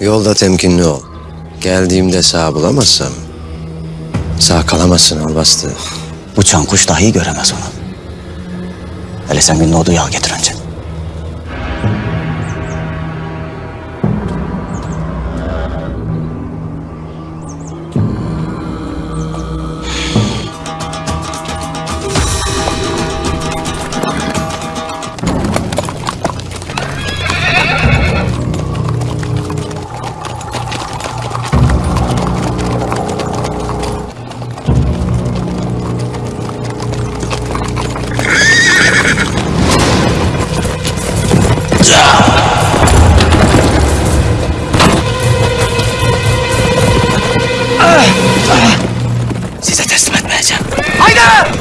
Yolda temkinli ol. Geldiğimde sağ bulamazsam sağ kalamazsın albastı. Uçan kuş dahi göremez onu. Hele sen günün olduğu yağ getir önce.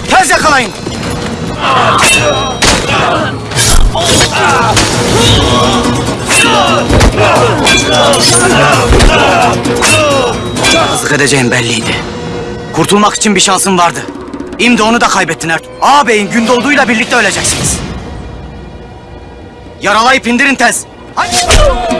Tez yakalayın! Azık edeceğim belliydi. Kurtulmak için bir şansın vardı. Şimdi onu da kaybettin Ertuğ. Ağabeyin Gündoğdu'yla birlikte öleceksiniz. Yaralayıp indirin tez. Haydi!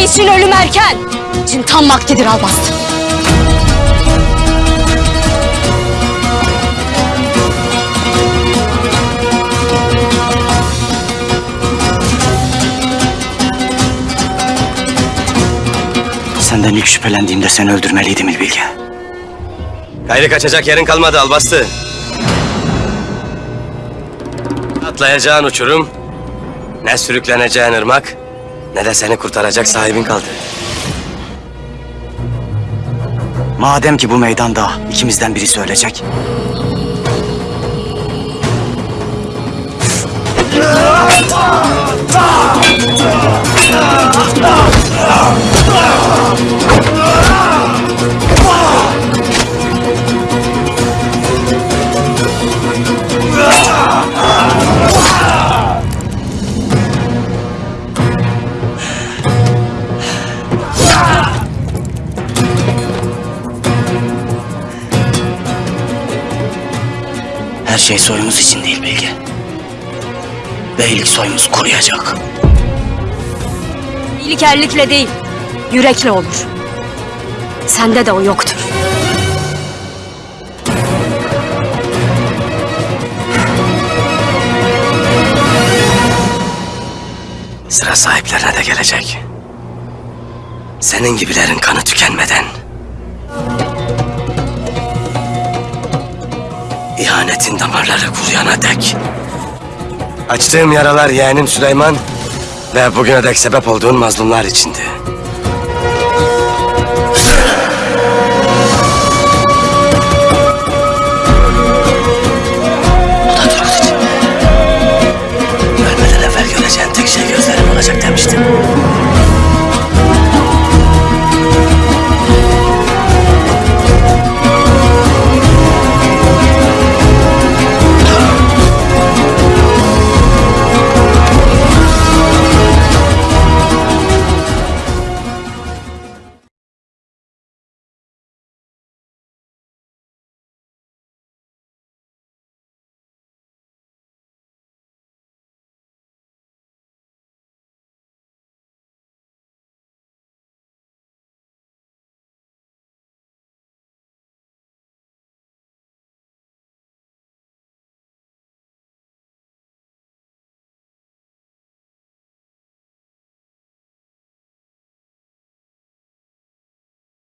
Bey için ölüm erken. Için tam vaktidir Albastı. Senden ilk şüphelendiğimde seni öldürmeliydim İlbilge. Gayrı kaçacak yerin kalmadı albastı. Atlayacağın uçurum, ne sürükleneceğin ırmak, ne de seni kurtaracak sahibin kaldı. Madem ki bu meydanda ikimizden birisi ölecek. Her şey soyumuz için değil Bilge. Beylik soyumuz kuruyacak. İyilik erlikle değil, yürekle olur. Sende de o yoktur. Sıra sahiplerine de gelecek. Senin gibilerin kanı tükenmeden. İhanetin damarları kuruyana dek. Açtığım yaralar yeğenim Süleyman ve bugüne dek sebep olduğun mazlumlar içindi.